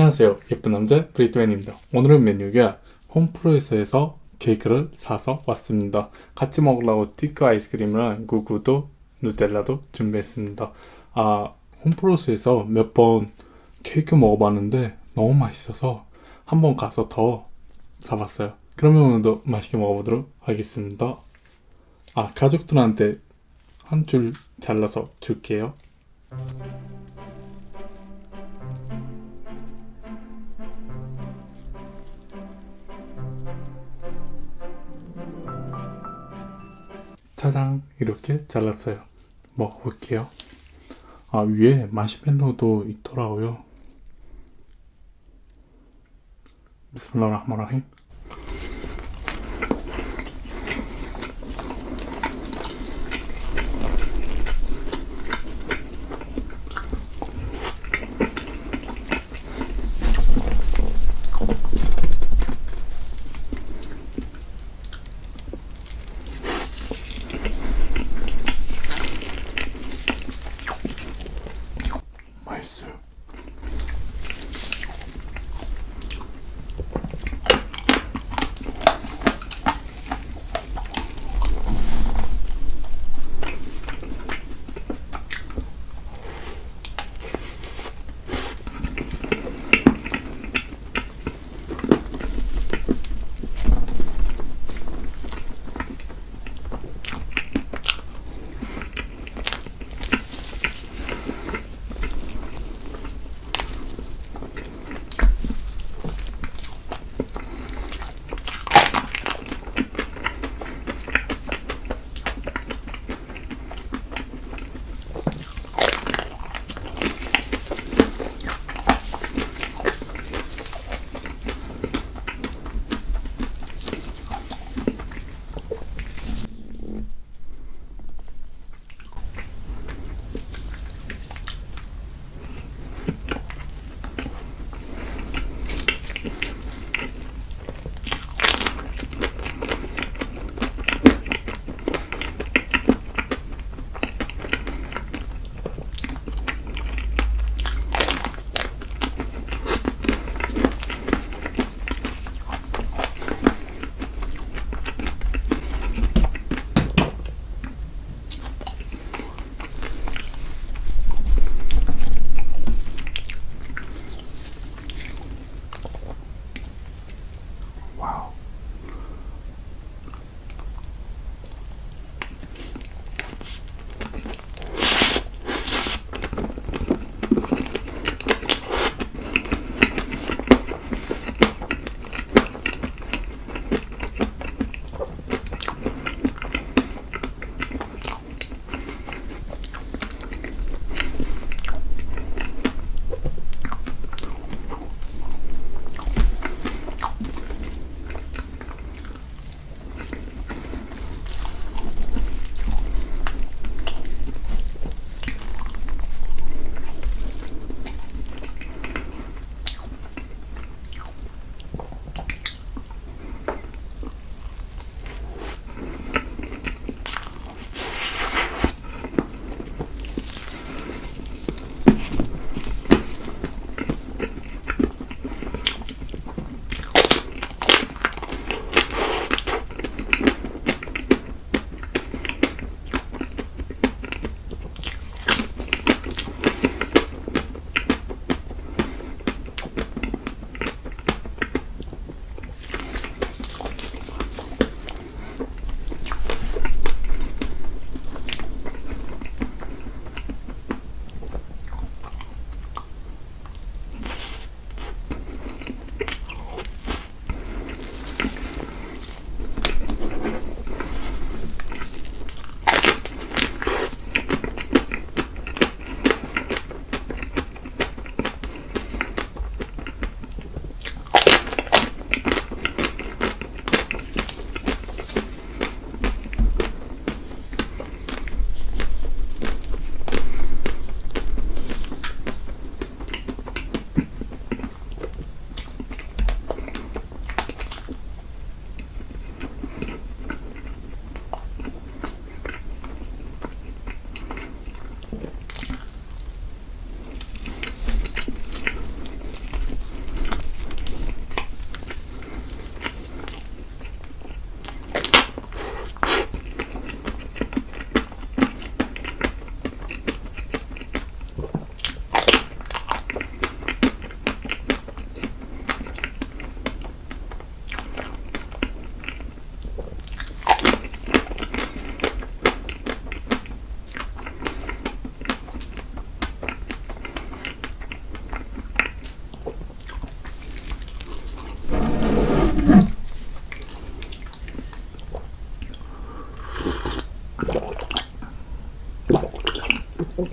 안녕하세요. 예쁜 남자 브리트맨입니다. 오늘은 메뉴가 홈프로에서에서 케이크를 사서 왔습니다. 같이 먹으려고 티크 아이스크림이랑 구구도 누텔라도 준비했습니다. 아 홈프로스에서 몇 번 케이크 먹어봤는데 너무 맛있어서 한번 가서 더 사봤어요. 그러면 오늘도 맛있게 먹어보도록 하겠습니다. 아 가족들한테 한 줄 잘라서 줄게요 짜장 이렇게 잘랐어요. 먹어볼게요. 아 위에 마시멜로도 있더라고요. 비스밀라흐마라힘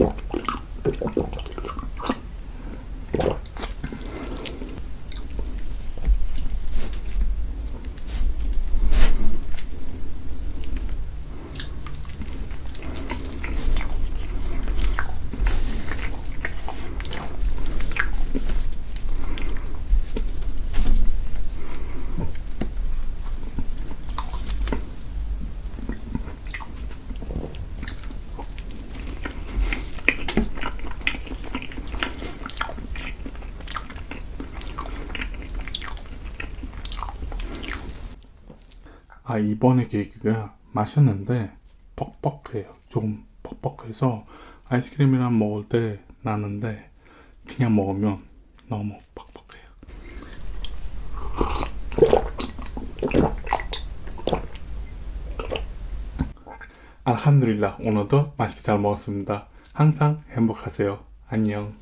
cool. 아 이번에 케이크가 맛있는데 뻑뻑해요. 조금 뻑뻑해서 아이스크림이랑 먹을 때 나는데 그냥 먹으면 너무 뻑뻑해요. 알함두릴라 오늘도 맛있게 잘 먹었습니다. 항상 행복하세요. 안녕